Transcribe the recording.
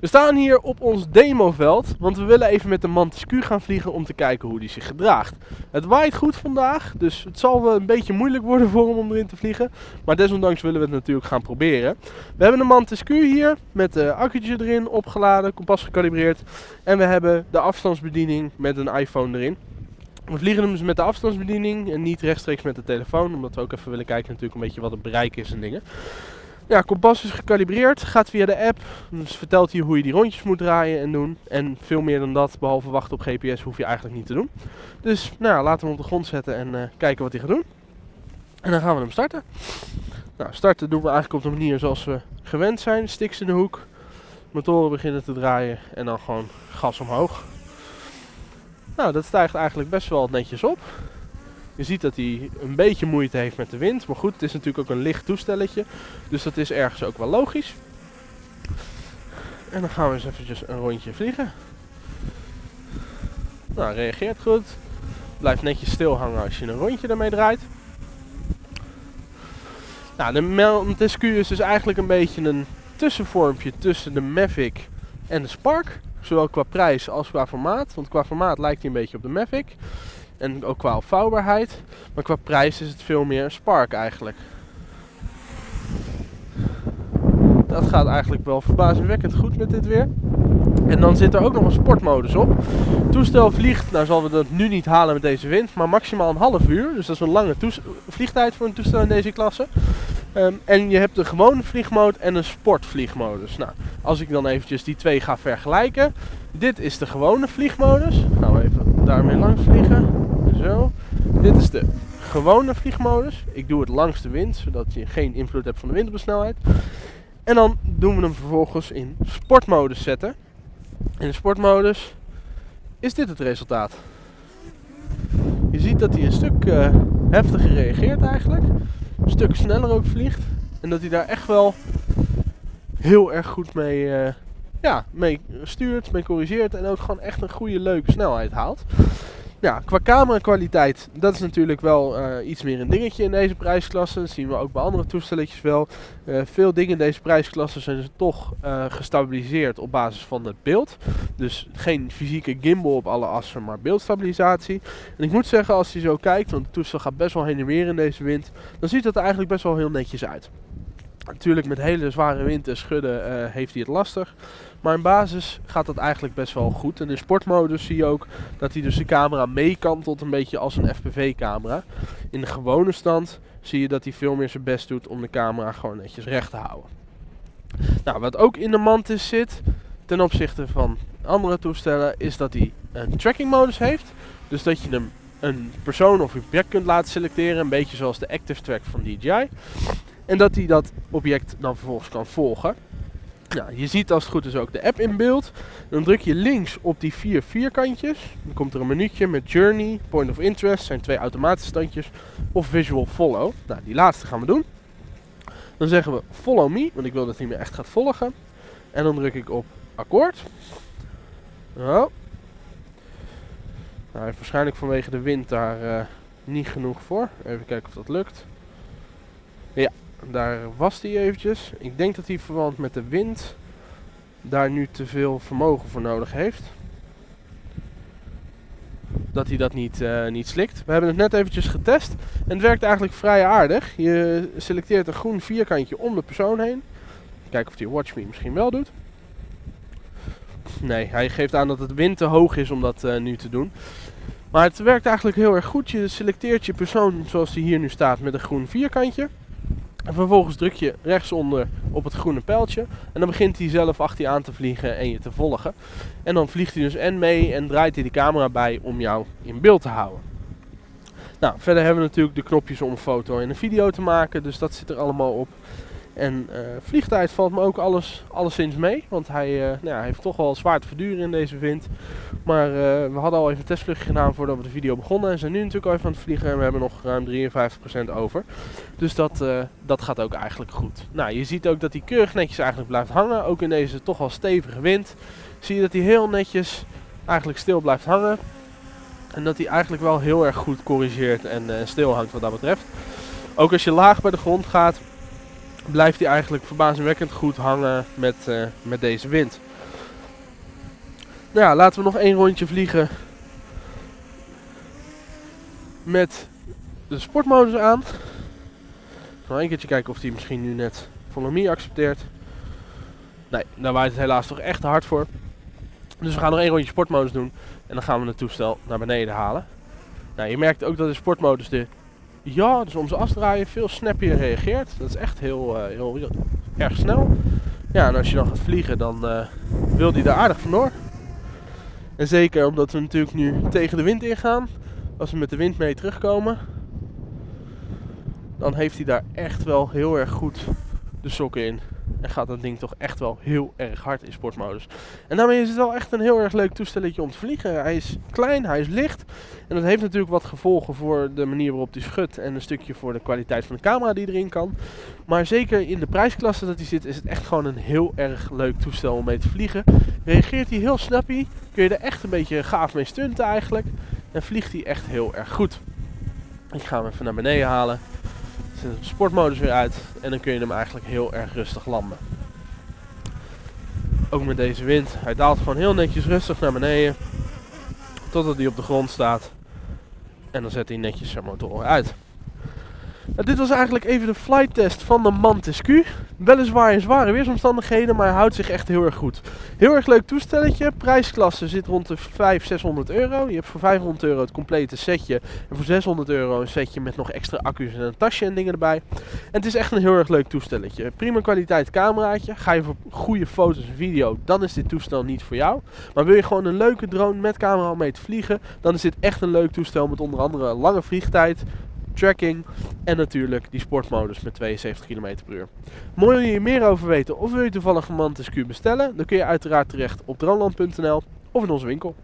We staan hier op ons demoveld, want we willen even met de Mantis Q gaan vliegen om te kijken hoe die zich gedraagt. Het waait goed vandaag, dus het zal wel een beetje moeilijk worden voor hem om erin te vliegen. Maar desondanks willen we het natuurlijk gaan proberen. We hebben de Q hier met de accu'tje erin opgeladen, kompas gekalibreerd. En we hebben de afstandsbediening met een iPhone erin. We vliegen hem dus met de afstandsbediening en niet rechtstreeks met de telefoon. Omdat we ook even willen kijken natuurlijk een beetje wat het bereik is en dingen. Ja, kompas is gekalibreerd, gaat via de app. Dus vertelt hij hoe je die rondjes moet draaien en doen. En veel meer dan dat, behalve wachten op GPS, hoef je eigenlijk niet te doen. Dus nou, laten we hem op de grond zetten en uh, kijken wat hij gaat doen. En dan gaan we hem starten. Nou, starten doen we eigenlijk op de manier zoals we gewend zijn. Sticks in de hoek, motoren beginnen te draaien en dan gewoon gas omhoog. Nou, dat stijgt eigenlijk best wel netjes op. Je ziet dat hij een beetje moeite heeft met de wind. Maar goed, het is natuurlijk ook een licht toestelletje. Dus dat is ergens ook wel logisch. En dan gaan we eens eventjes een rondje vliegen. Nou, reageert goed. Blijft netjes stil hangen als je een rondje ermee draait. Nou, de Montesquieu is dus eigenlijk een beetje een tussenvormpje tussen de Mavic en de Spark. Zowel qua prijs als qua formaat. Want qua formaat lijkt hij een beetje op de Mavic. En ook qua opvouwbaarheid. Maar qua prijs is het veel meer een Spark eigenlijk. Dat gaat eigenlijk wel verbazingwekkend goed met dit weer. En dan zit er ook nog een sportmodus op. Het toestel vliegt, nou zal we dat nu niet halen met deze wind, maar maximaal een half uur. Dus dat is een lange vliegtijd voor een toestel in deze klasse. Um, en je hebt een gewone vliegmode en een sportvliegmodus. Nou, als ik dan eventjes die twee ga vergelijken. Dit is de gewone vliegmodus. Gaan we even daarmee langs vliegen. Zo. Dit is de gewone vliegmodus. Ik doe het langs de wind, zodat je geen invloed hebt van de wind op de snelheid. En dan doen we hem vervolgens in sportmodus zetten. In de sportmodus is dit het resultaat. Je ziet dat hij een stuk uh, heftiger reageert eigenlijk. Een stuk sneller ook vliegt. En dat hij daar echt wel heel erg goed mee, uh, ja, mee stuurt, mee corrigeert. En ook gewoon echt een goede leuke snelheid haalt. Ja, qua camera kwaliteit, dat is natuurlijk wel uh, iets meer een dingetje in deze prijsklasse. Dat zien we ook bij andere toestelletjes wel. Uh, veel dingen in deze prijsklasse zijn dus toch uh, gestabiliseerd op basis van het beeld. Dus geen fysieke gimbal op alle assen, maar beeldstabilisatie. En ik moet zeggen, als je zo kijkt, want het toestel gaat best wel heen en weer in deze wind, dan ziet het er eigenlijk best wel heel netjes uit. Natuurlijk met hele zware wind en schudden heeft hij het lastig. Maar in basis gaat dat eigenlijk best wel goed. En in sportmodus zie je ook dat hij dus de camera meekantelt een beetje als een FPV camera. In de gewone stand zie je dat hij veel meer zijn best doet om de camera gewoon netjes recht te houden. Nou, wat ook in de Mantis zit ten opzichte van andere toestellen is dat hij een tracking modus heeft. Dus dat je hem een persoon of object kunt laten selecteren, een beetje zoals de Active Track van DJI. En dat hij dat object dan vervolgens kan volgen. Nou, je ziet als het goed is ook de app in beeld. Dan druk je links op die vier vierkantjes. Dan komt er een minuutje met Journey, Point of Interest, zijn twee automatische standjes, of Visual Follow. Nou, die laatste gaan we doen. Dan zeggen we Follow Me, want ik wil dat hij me echt gaat volgen. En dan druk ik op akkoord. Oh. Nou, hij heeft waarschijnlijk vanwege de wind daar uh, niet genoeg voor. Even kijken of dat lukt. Daar was hij eventjes. Ik denk dat hij verband met de wind daar nu te veel vermogen voor nodig heeft. Dat hij dat niet, uh, niet slikt. We hebben het net eventjes getest. En het werkt eigenlijk vrij aardig. Je selecteert een groen vierkantje om de persoon heen. Kijken of hij Watch Me misschien wel doet. Nee, hij geeft aan dat het wind te hoog is om dat uh, nu te doen. Maar het werkt eigenlijk heel erg goed. Je selecteert je persoon zoals die hier nu staat met een groen vierkantje. En vervolgens druk je rechtsonder op het groene pijltje. En dan begint hij zelf achter je aan te vliegen en je te volgen. En dan vliegt hij dus en mee en draait hij de camera bij om jou in beeld te houden. Nou, verder hebben we natuurlijk de knopjes om een foto en een video te maken. Dus dat zit er allemaal op. En uh, vliegtijd valt me ook alles, alleszins mee. Want hij, uh, nou ja, heeft toch wel zwaar te verduren in deze wind. Maar uh, we hadden al even een testvluchtje gedaan voordat we de video begonnen. En zijn nu natuurlijk al even aan het vliegen. En we hebben nog ruim 53% over. Dus dat, dat gaat ook eigenlijk goed. Nou, je ziet ook dat hij keurig netjes eigenlijk blijft hangen. Ook in deze toch wel stevige wind. Zie je dat hij heel netjes eigenlijk stil blijft hangen. En dat hij eigenlijk wel heel erg goed corrigeert en stil hangt wat dat betreft. Ook als je laag bij de grond gaat, blijft hij eigenlijk verbazingwekkend goed hangen met, uh, met deze wind. Nou ja, laten we nog één rondje vliegen met de sportmodus aan. Nog een keertje kijken of hij misschien nu net Follow accepteert. Nee, daar waait het helaas toch echt hard voor. Dus we gaan nog één rondje sportmodus doen. En dan gaan we het toestel naar beneden halen. Nou, je merkt ook dat de sportmodus de ja, dus om ze afdraaien veel snappier reageert. Dat is echt heel, uh, heel, heel, erg snel. Ja, en als je dan gaat vliegen, dan uh, wil die daar aardig vandoor. En zeker omdat we natuurlijk nu tegen de wind ingaan. Als we met de wind mee terugkomen, dan heeft hij daar echt wel heel erg goed de sokken in. En gaat dat ding toch echt wel heel erg hard in sportmodus. En daarmee is het wel echt een heel erg leuk toestelletje om te vliegen. Hij is klein, hij is licht. En dat heeft natuurlijk wat gevolgen voor de manier waarop hij schudt. En een stukje voor de kwaliteit van de camera die erin kan. Maar zeker in de prijsklasse dat hij zit, is het echt gewoon een heel erg leuk toestel om mee te vliegen. Reageert hij heel snappy, kun je er echt een beetje gaaf mee stunten eigenlijk. En vliegt hij echt heel erg goed. Ik ga hem even naar beneden halen. De sportmodus weer uit en dan kun je hem eigenlijk heel erg rustig landen. Ook met deze wind. Hij daalt gewoon heel netjes rustig naar beneden. Totdat hij op de grond staat. En dan zet hij netjes zijn motor uit. Dit was eigenlijk even de flight test van de Mantis Q. Weliswaar in zware weersomstandigheden, maar hij houdt zich echt heel erg goed. Heel erg leuk toestelletje. Prijsklasse zit rond de 500, 600 euro. Je hebt voor 500 euro het complete setje. En voor 600 euro een setje met nog extra accu's en een tasje en dingen erbij. En het is echt een heel erg leuk toestelletje. Prima kwaliteit cameraatje. Ga je voor goede foto's en video, dan is dit toestel niet voor jou. Maar wil je gewoon een leuke drone met camera om mee te vliegen, dan is dit echt een leuk toestel met onder andere lange vliegtijd, tracking en natuurlijk die sportmodus met 72 km per uur. Mooi wil je hier meer over weten of wil je toevallig een Mantis Q bestellen, dan kun je uiteraard terecht op droneland.nl of in onze winkel.